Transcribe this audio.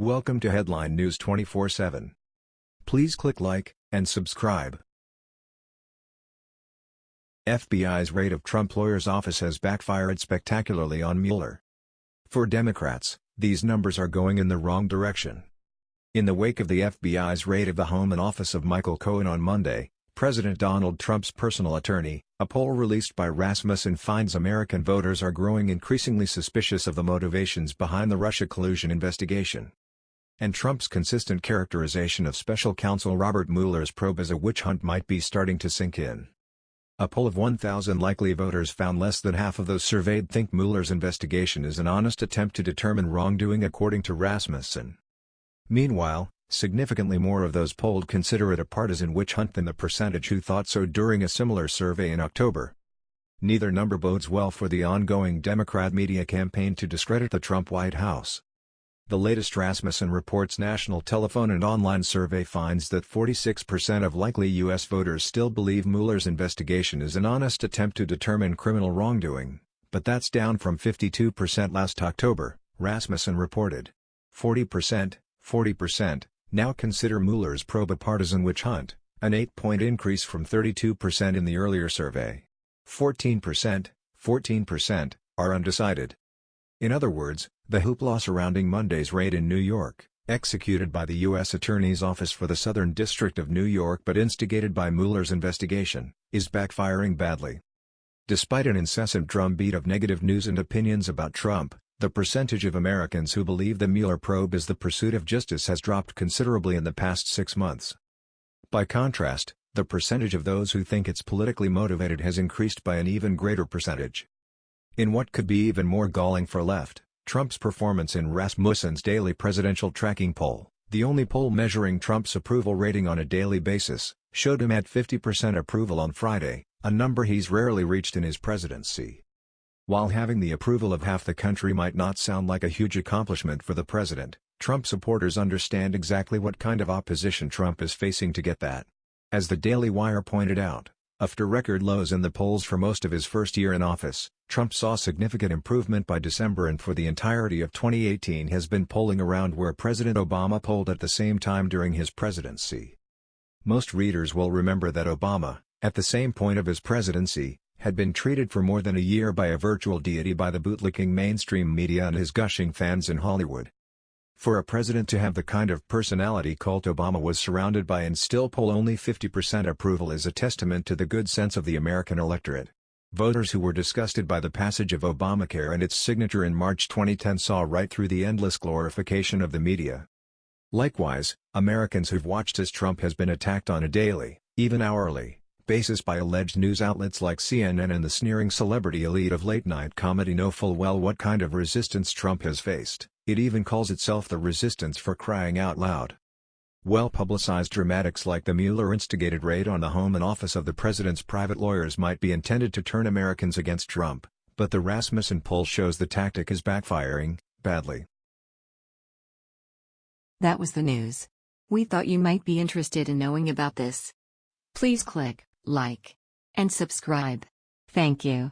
Welcome to Headline News 24/7. Please click like and subscribe. FBI's raid of Trump lawyer's office has backfired spectacularly on Mueller. For Democrats, these numbers are going in the wrong direction. In the wake of the FBI's raid of the home and office of Michael Cohen on Monday, President Donald Trump's personal attorney, a poll released by Rasmussen finds American voters are growing increasingly suspicious of the motivations behind the Russia collusion investigation and Trump's consistent characterization of special counsel Robert Mueller's probe as a witch hunt might be starting to sink in. A poll of 1,000 likely voters found less than half of those surveyed think Mueller's investigation is an honest attempt to determine wrongdoing according to Rasmussen. Meanwhile, significantly more of those polled consider it a partisan witch hunt than the percentage who thought so during a similar survey in October. Neither number bodes well for the ongoing Democrat media campaign to discredit the Trump White House. The latest Rasmussen Reports national telephone and online survey finds that 46% of likely U.S. voters still believe Mueller's investigation is an honest attempt to determine criminal wrongdoing, but that's down from 52% last October, Rasmussen reported. 40%, 40%, now consider Mueller's probe a partisan witch hunt, an 8-point increase from 32% in the earlier survey. 14%, 14%, are undecided. In other words, the hoopla surrounding Monday's raid in New York, executed by the U.S. Attorney's Office for the Southern District of New York but instigated by Mueller's investigation, is backfiring badly. Despite an incessant drumbeat of negative news and opinions about Trump, the percentage of Americans who believe the Mueller probe is the pursuit of justice has dropped considerably in the past six months. By contrast, the percentage of those who think it's politically motivated has increased by an even greater percentage. In what could be even more galling for left, Trump's performance in Rasmussen's daily presidential tracking poll, the only poll measuring Trump's approval rating on a daily basis, showed him at 50% approval on Friday, a number he's rarely reached in his presidency. While having the approval of half the country might not sound like a huge accomplishment for the president, Trump supporters understand exactly what kind of opposition Trump is facing to get that. As the Daily Wire pointed out, after record lows in the polls for most of his first year in office, Trump saw significant improvement by December and for the entirety of 2018 has been polling around where President Obama polled at the same time during his presidency. Most readers will remember that Obama, at the same point of his presidency, had been treated for more than a year by a virtual deity by the bootlicking mainstream media and his gushing fans in Hollywood. For a president to have the kind of personality cult Obama was surrounded by and still poll only 50% approval is a testament to the good sense of the American electorate. Voters who were disgusted by the passage of Obamacare and its signature in March 2010 saw right through the endless glorification of the media. Likewise, Americans who've watched as Trump has been attacked on a daily, even hourly, basis by alleged news outlets like CNN and the sneering celebrity elite of late-night comedy know full well what kind of resistance Trump has faced. It even calls itself the resistance for crying out loud. Well-publicized dramatics like the Mueller-instigated raid on the home and office of the president's private lawyers might be intended to turn Americans against Trump, but the Rasmussen poll shows the tactic is backfiring, badly. That was the news. We thought you might be interested in knowing about this. Please click like and subscribe. Thank you.